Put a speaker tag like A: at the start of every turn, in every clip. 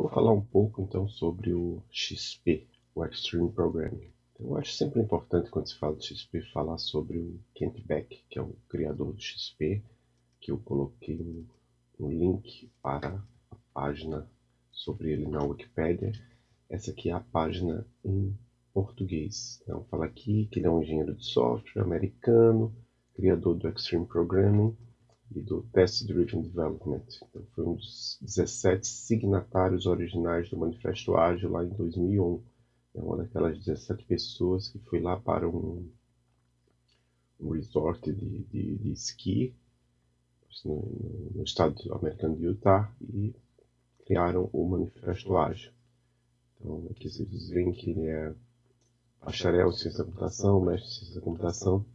A: Vou falar um pouco então sobre o XP, o Extreme Programming. Eu acho sempre importante quando se fala de XP falar sobre o Kent Beck, que é o criador do XP, que eu coloquei um, um link para a página sobre ele na Wikipedia. Essa aqui é a página em português. Então, fala aqui que ele é um engenheiro de software americano, criador do Extreme Programming e do Test Driven Development. Então, foi um dos 17 signatários originais do Manifesto Ágil lá em 2001. É uma daquelas 17 pessoas que foi lá para um, um resort de, de, de esqui no, no, estado americano de Utah e criaram o Manifesto Ágil. Então, aqui vocês veem que ele é bacharel em ciência da computação, mestre em ciência da computação.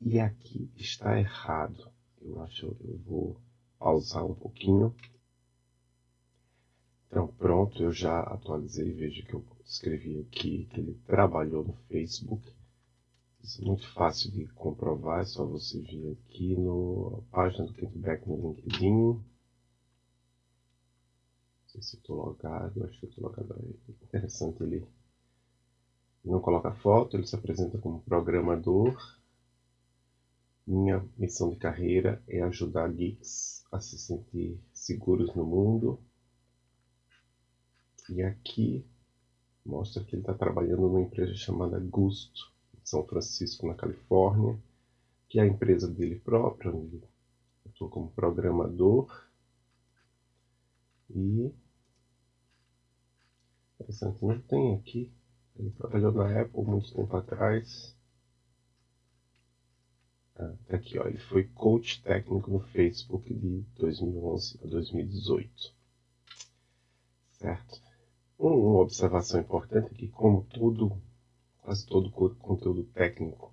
A: E aqui está errado. Eu acho que eu vou pausar um pouquinho. Então, pronto, eu já atualizei. Veja que eu escrevi aqui que ele trabalhou no Facebook. Isso é muito fácil de comprovar, é só você vir aqui na página do Kickback no LinkedIn. Não sei se estou logado, acho que estou logado aí. Interessante ele não coloca foto, ele se apresenta como programador. Minha missão de carreira é ajudar geeks a se sentir seguros no mundo. E aqui mostra que ele está trabalhando numa empresa chamada Gusto, em São Francisco, na Califórnia, que é a empresa dele própria, onde estou como programador. E interessante, não tem aqui ele trabalhou na Apple muito tempo atrás. Tá aqui, ó, ele foi coach técnico no Facebook de 2011 a 2018. Certo? Uma observação importante é que, como tudo, quase todo conteúdo técnico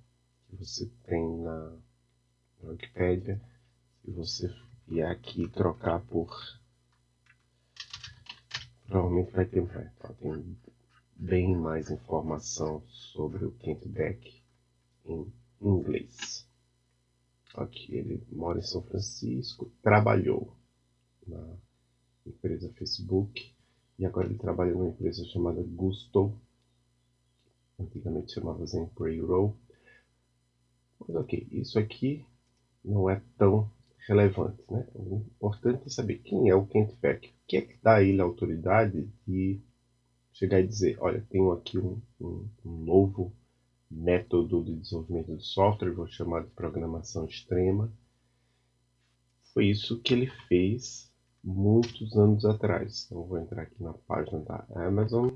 A: que você tem na, Wikipedia, se você vier aqui trocar por. Provavelmente vai ter. Tem bem mais informação sobre o Kent Beck em inglês. Aqui ele mora em São Francisco, trabalhou na empresa Facebook e agora ele trabalha numa empresa chamada Gusto, antigamente Zen Payroll. Mas ok, isso aqui não é tão relevante, né? O importante é saber quem é o Kent Beck, o que é que dá a ele a autoridade de chegar e dizer, olha, tenho aqui um, um, um novo método de desenvolvimento de software, vou chamar de programação extrema. Foi isso que ele fez muitos anos atrás. Então vou entrar aqui na página da Amazon.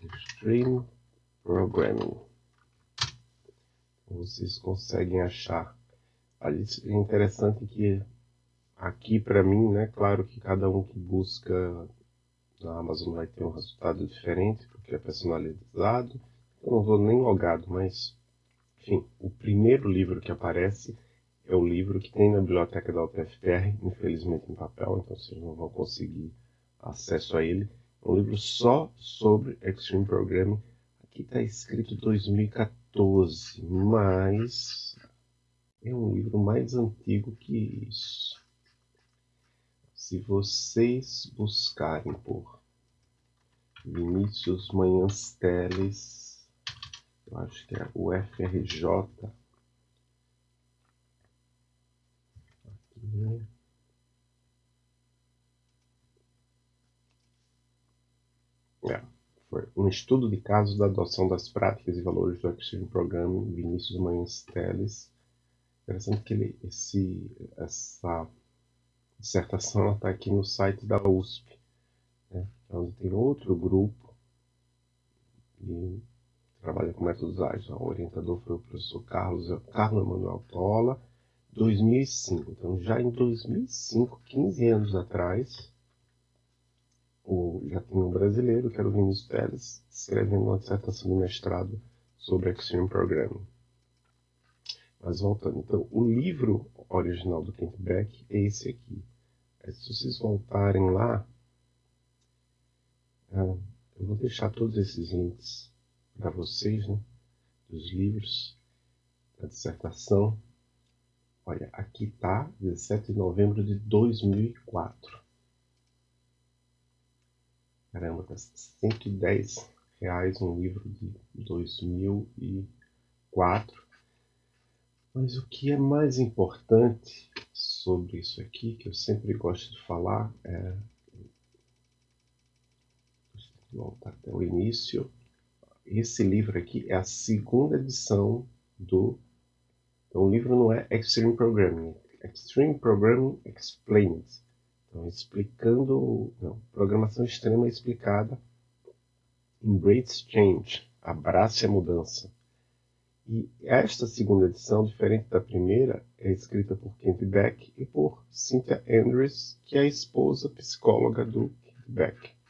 A: Extreme Programming. Vocês conseguem achar. É interessante que aqui para mim, né, claro que cada um que busca na Amazon vai ter um resultado diferente, porque é personalizado. Eu não vou nem logado, mas, enfim, o primeiro livro que aparece é o livro que tem na biblioteca da UTFPR, infelizmente em papel, então vocês não vão conseguir acesso a ele. É um livro só sobre Extreme Programming. Aqui está escrito 2014, mas é um livro mais antigo que isso. Se vocês buscarem por Vinícius Manhãs Teles, eu acho que é o FRJ. Aqui. É, foi um estudo de casos da adoção das práticas e valores do Extreme Programming, Vinícius Manhãs Teles. Interessante que ele, esse, essa dissertação está aqui no site da USP, né? onde tem outro grupo que trabalha com métodos ágeis. O orientador foi o professor Carlos, Carlos Emanuel Tola, 2005. Então, já em 2005, 15 anos atrás, o, já tinha um brasileiro, que era o Vinícius Teles, escrevendo uma dissertação de mestrado sobre Extreme Programming. Mas voltando, então, o livro original do Kent Beck é esse aqui. Se vocês voltarem lá, ah, eu vou deixar todos esses links para vocês, né? Dos livros, da dissertação. Olha, aqui está, 17 de novembro de 2004. Caramba, tá 110 reais um livro de 2004. Mas o que é mais importante sobre isso aqui, que eu sempre gosto de falar, é. Voltar até o início. Esse livro aqui é a segunda edição do. Então, o livro não é Extreme Programming, Extreme Programming Explained. Então, explicando. Não, programação extrema explicada. Embrace Change. Abrace a mudança. E esta segunda edição, diferente da primeira, é escrita por Kent Beck e por Cynthia Andrews, que é a esposa psicóloga do Kent Beck.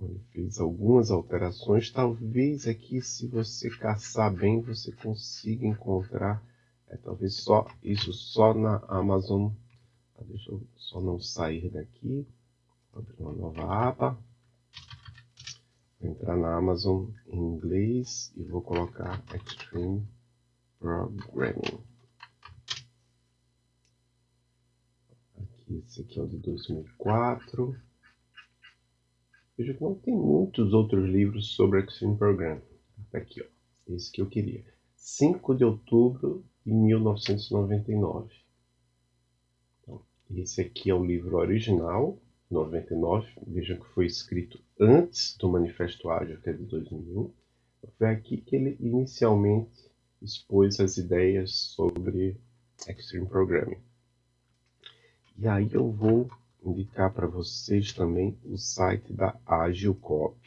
A: Ele fez algumas alterações. Talvez aqui, se você caçar bem, você consiga encontrar. É, talvez só isso só na Amazon. Ah, deixa eu só não sair daqui. Vou abrir uma nova aba entrar na Amazon em inglês e vou colocar Extreme Programming. Aqui, esse aqui é o de 2004. Veja que não tem muitos outros livros sobre Extreme Programming. Tá aqui, ó. Esse que eu queria. 5 de outubro de 1999. Então, esse aqui é o livro original 99, vejam que foi escrito antes do Manifesto Ágil, que é de 2001. Foi aqui que ele inicialmente expôs as ideias sobre Extreme Programming. E aí eu vou indicar para vocês também o site da AgilCop,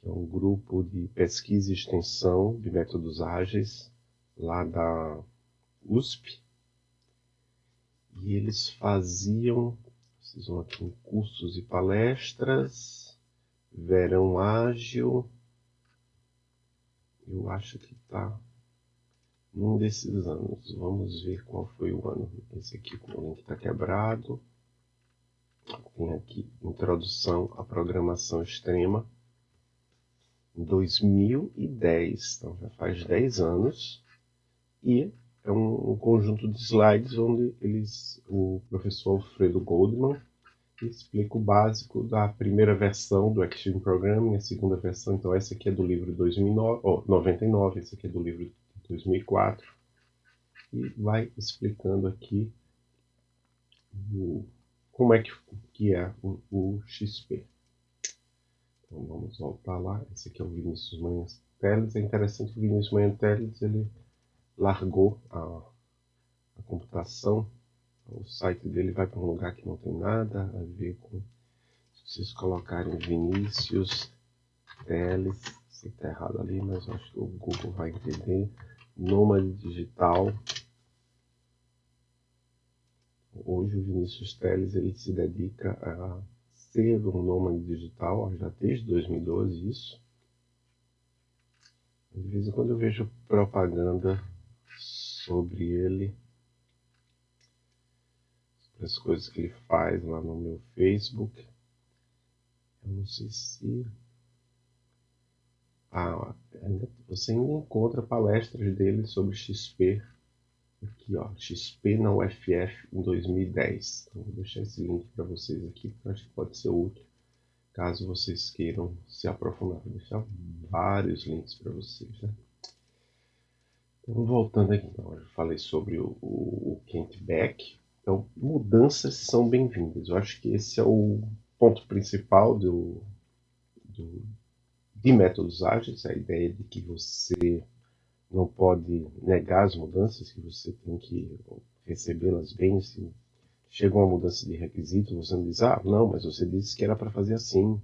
A: que é um grupo de pesquisa e extensão de métodos ágeis lá da USP. E eles faziam vocês vão aqui em cursos e palestras. Verão ágil. Eu acho que está num desses anos. Vamos ver qual foi o ano. Esse aqui com o link está quebrado. Tem aqui introdução à programação extrema. Em 2010, então já faz 10 anos. E é um, um, conjunto de slides onde eles, o professor Alfredo Goldman explica o básico da primeira versão do Extreme Programming, a segunda versão, então essa aqui é do livro 2009, oh, 99, essa aqui é do livro 2004, e vai explicando aqui o, como é que, que é o, o, XP. Então vamos voltar lá, esse aqui é o Vinícius Manhães Teles, é interessante que o Vinícius Manhães Teles, ele largou a, a computação, o site dele vai para um lugar que não tem nada a ver com. Se vocês colocarem Vinícius Teles, que está errado ali, mas acho que o Google vai entender. Nômade digital. Hoje o Vinícius Teles ele se dedica a ser um nômade digital, já desde 2012 isso. De vez em quando eu vejo propaganda sobre ele, sobre as coisas que ele faz lá no meu Facebook. Eu não sei se. Ah, você ainda encontra palestras dele sobre XP. Aqui, ó, XP na UFF em 2010. Então, vou deixar esse link para vocês aqui, porque acho que pode ser útil caso vocês queiram se aprofundar. Vou deixar vários links para vocês. Né? Então, voltando aqui, então, eu falei sobre o, o, o Kent Beck. Então, mudanças são bem-vindas. Eu acho que esse é o ponto principal do, do, de métodos ágeis, a ideia de que você não pode negar as mudanças, que você tem que recebê-las bem. Se chega uma mudança de requisito, você não diz, ah, não, mas você disse que era para fazer assim.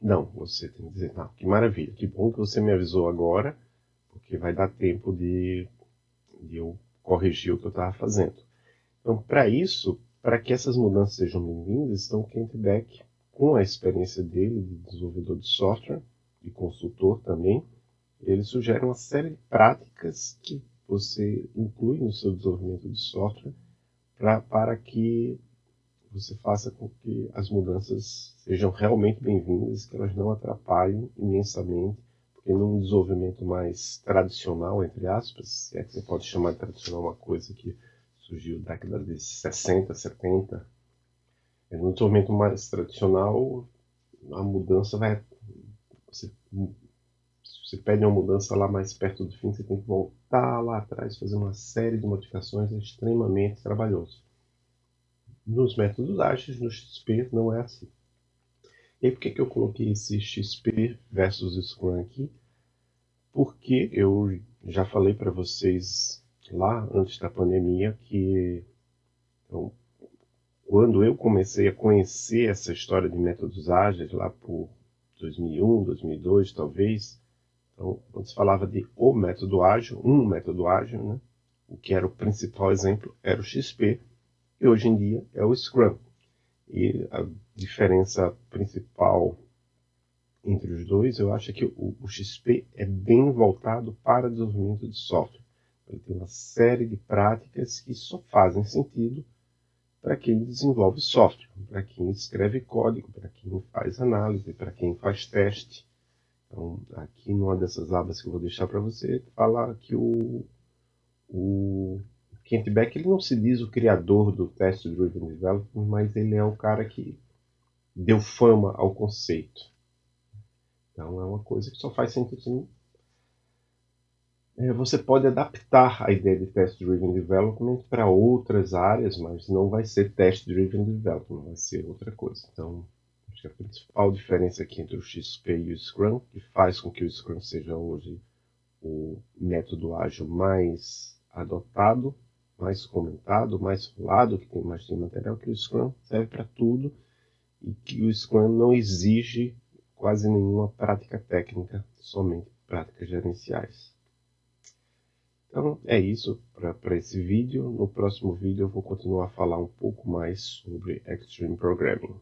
A: Não, você tem que dizer, ah, que maravilha, que bom que você me avisou agora, porque vai dar tempo de, de eu corrigir o que eu estava fazendo. Então, para isso, para que essas mudanças sejam bem-vindas, então Kent Beck, com a experiência dele de desenvolvedor de software e consultor também, ele sugere uma série de práticas que você inclui no seu desenvolvimento de software pra, para que você faça com que as mudanças sejam realmente bem-vindas, que elas não atrapalhem imensamente e num desenvolvimento mais tradicional, entre aspas, se é que você pode chamar de tradicional uma coisa que surgiu da década de 60, 70, No desenvolvimento mais tradicional, a mudança vai. Você, você pede uma mudança lá mais perto do fim, você tem que voltar lá atrás, fazer uma série de modificações, é extremamente trabalhoso. Nos métodos ágeis, no XP, não é assim. E por que, que eu coloquei esse XP versus Scrum aqui? Porque eu já falei para vocês lá antes da pandemia que então, quando eu comecei a conhecer essa história de métodos ágeis, lá por 2001, 2002 talvez, então, quando se falava de o método ágil, um método ágil, né, o que era o principal exemplo era o XP, e hoje em dia é o Scrum. E a diferença principal entre os dois, eu acho que o, o XP é bem voltado para desenvolvimento de software. Ele tem uma série de práticas que só fazem sentido para quem desenvolve software, para quem escreve código, para quem faz análise, para quem faz teste. Então, aqui numa dessas abas que eu vou deixar para você, fala que o, o Kent Beck ele não se diz o criador do Test Driven Development, mas ele é o cara que deu fama ao conceito. Então é uma coisa que só faz sentido é, você pode adaptar a ideia de Test Driven Development para outras áreas, mas não vai ser Test Driven Development, vai ser outra coisa. Então, acho que a principal diferença aqui entre o XP e o Scrum, que faz com que o Scrum seja hoje o método ágil mais adotado, mais comentado, mais falado, que tem mais de material, que o Scrum serve para tudo e que o Scrum não exige quase nenhuma prática técnica, somente práticas gerenciais. Então é isso para esse vídeo. No próximo vídeo eu vou continuar a falar um pouco mais sobre Extreme Programming.